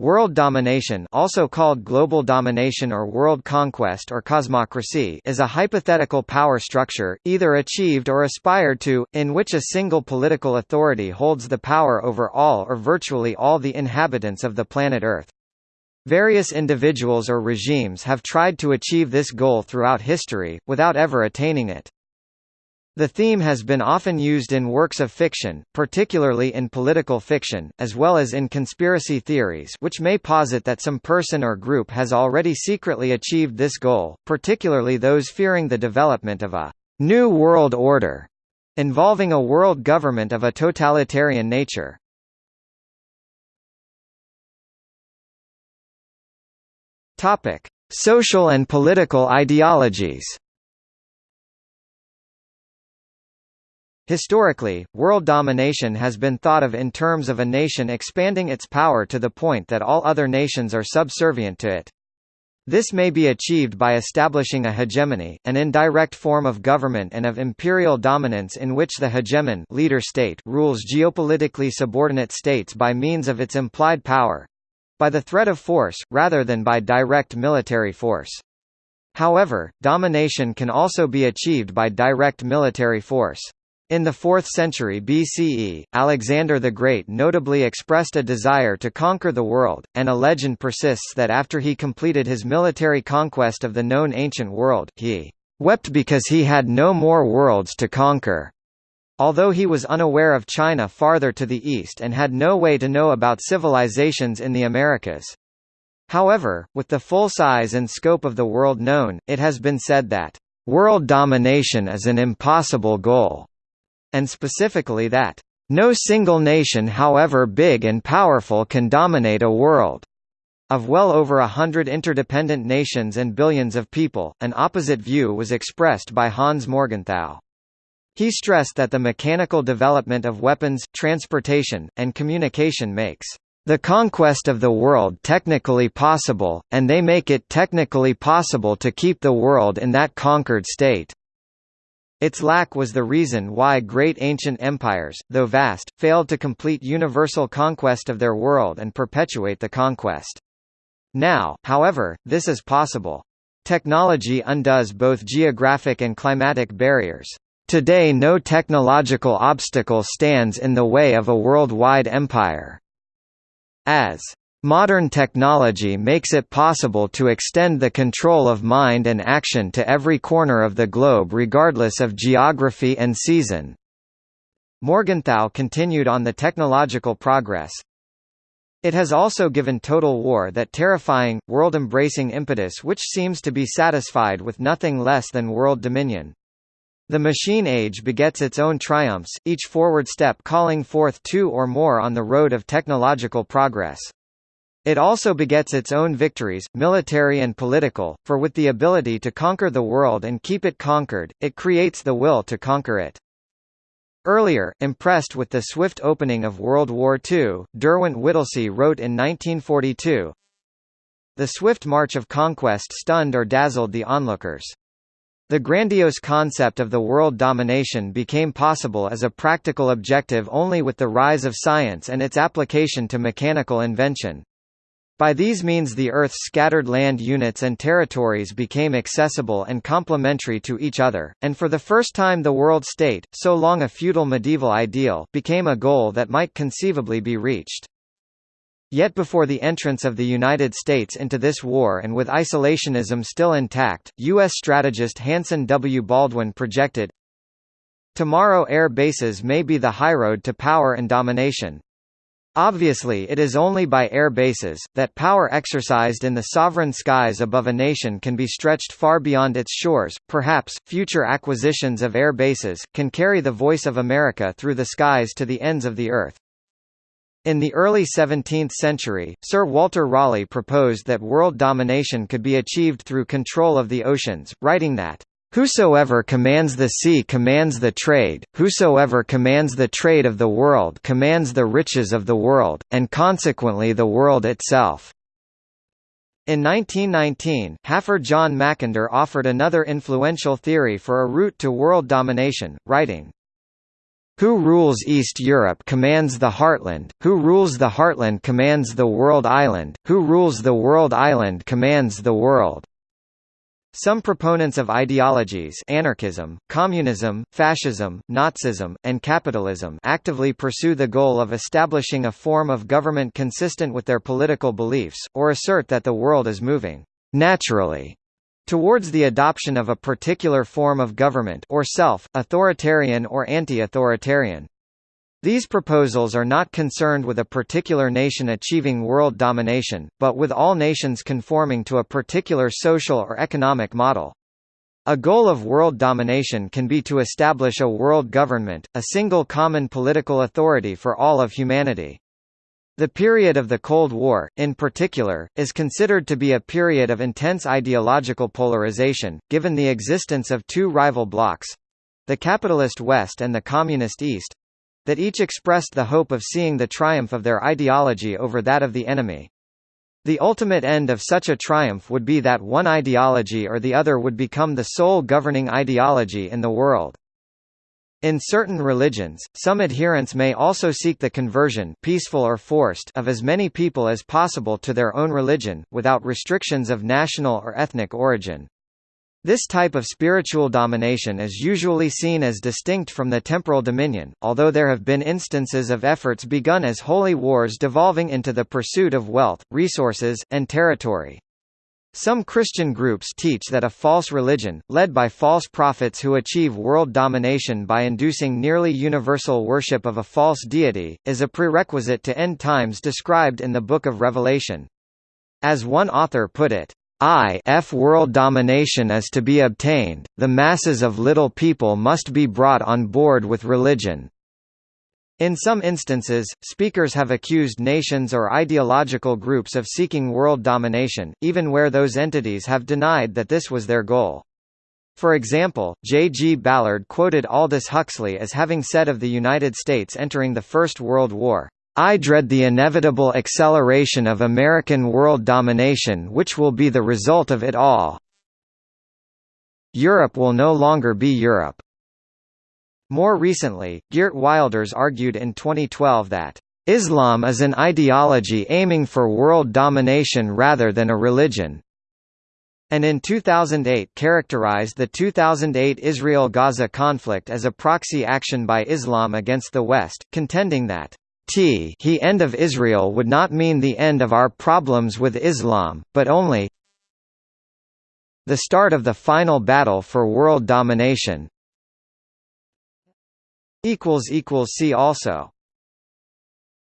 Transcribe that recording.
World domination also called global domination or world conquest or cosmocracy is a hypothetical power structure, either achieved or aspired to, in which a single political authority holds the power over all or virtually all the inhabitants of the planet Earth. Various individuals or regimes have tried to achieve this goal throughout history, without ever attaining it. The theme has been often used in works of fiction, particularly in political fiction, as well as in conspiracy theories which may posit that some person or group has already secretly achieved this goal, particularly those fearing the development of a «new world order» involving a world government of a totalitarian nature. Social and political ideologies Historically, world domination has been thought of in terms of a nation expanding its power to the point that all other nations are subservient to it. This may be achieved by establishing a hegemony, an indirect form of government and of imperial dominance in which the hegemon leader state rules geopolitically subordinate states by means of its implied power—by the threat of force, rather than by direct military force. However, domination can also be achieved by direct military force. In the 4th century BCE, Alexander the Great notably expressed a desire to conquer the world, and a legend persists that after he completed his military conquest of the known ancient world, he wept because he had no more worlds to conquer. Although he was unaware of China farther to the east and had no way to know about civilizations in the Americas. However, with the full size and scope of the world known, it has been said that, "...world domination is an impossible goal." And specifically that, "...no single nation however big and powerful can dominate a world." Of well over a hundred interdependent nations and billions of people, an opposite view was expressed by Hans Morgenthau. He stressed that the mechanical development of weapons, transportation, and communication makes the conquest of the world technically possible, and they make it technically possible to keep the world in that conquered state. Its lack was the reason why great ancient empires, though vast, failed to complete universal conquest of their world and perpetuate the conquest. Now, however, this is possible. Technology undoes both geographic and climatic barriers. Today no technological obstacle stands in the way of a worldwide empire. As Modern technology makes it possible to extend the control of mind and action to every corner of the globe regardless of geography and season. Morgenthau continued on the technological progress. It has also given total war that terrifying, world-embracing impetus which seems to be satisfied with nothing less than world dominion. The machine age begets its own triumphs, each forward step calling forth two or more on the road of technological progress. It also begets its own victories, military and political, for with the ability to conquer the world and keep it conquered, it creates the will to conquer it. Earlier, impressed with the swift opening of World War II, Derwent Whittlesey wrote in 1942, The swift march of conquest stunned or dazzled the onlookers. The grandiose concept of the world domination became possible as a practical objective only with the rise of science and its application to mechanical invention. By these means the Earth's scattered land units and territories became accessible and complementary to each other, and for the first time the world state, so long a feudal medieval ideal, became a goal that might conceivably be reached. Yet before the entrance of the United States into this war and with isolationism still intact, U.S. strategist Hanson W. Baldwin projected, Tomorrow air bases may be the highroad to power and domination, Obviously it is only by air bases, that power exercised in the sovereign skies above a nation can be stretched far beyond its shores. Perhaps, future acquisitions of air bases, can carry the voice of America through the skies to the ends of the earth. In the early 17th century, Sir Walter Raleigh proposed that world domination could be achieved through control of the oceans, writing that Whosoever commands the sea commands the trade, whosoever commands the trade of the world commands the riches of the world, and consequently the world itself. In 1919, Halford John Mackinder offered another influential theory for a route to world domination, writing, Who rules East Europe commands the heartland, who rules the heartland commands the world island, who rules the world island commands the world. Some proponents of ideologies anarchism, communism, fascism, Nazism, and capitalism actively pursue the goal of establishing a form of government consistent with their political beliefs, or assert that the world is moving «naturally» towards the adoption of a particular form of government or self, authoritarian or anti-authoritarian. These proposals are not concerned with a particular nation achieving world domination, but with all nations conforming to a particular social or economic model. A goal of world domination can be to establish a world government, a single common political authority for all of humanity. The period of the Cold War, in particular, is considered to be a period of intense ideological polarization, given the existence of two rival blocs—the capitalist West and the communist East, that each expressed the hope of seeing the triumph of their ideology over that of the enemy. The ultimate end of such a triumph would be that one ideology or the other would become the sole governing ideology in the world. In certain religions, some adherents may also seek the conversion peaceful or forced of as many people as possible to their own religion, without restrictions of national or ethnic origin. This type of spiritual domination is usually seen as distinct from the temporal dominion, although there have been instances of efforts begun as holy wars devolving into the pursuit of wealth, resources, and territory. Some Christian groups teach that a false religion, led by false prophets who achieve world domination by inducing nearly universal worship of a false deity, is a prerequisite to end times described in the Book of Revelation. As one author put it, I f world domination is to be obtained, the masses of little people must be brought on board with religion. In some instances, speakers have accused nations or ideological groups of seeking world domination, even where those entities have denied that this was their goal. For example, J. G. Ballard quoted Aldous Huxley as having said of the United States entering the First World War, I dread the inevitable acceleration of American world domination which will be the result of it all. Europe will no longer be Europe. More recently, Geert Wilders argued in 2012 that Islam is an ideology aiming for world domination rather than a religion, and in 2008 characterized the 2008 Israel-Gaza conflict as a proxy action by Islam against the West, contending that T he end of Israel would not mean the end of our problems with Islam, but only the start of the final battle for world domination. See also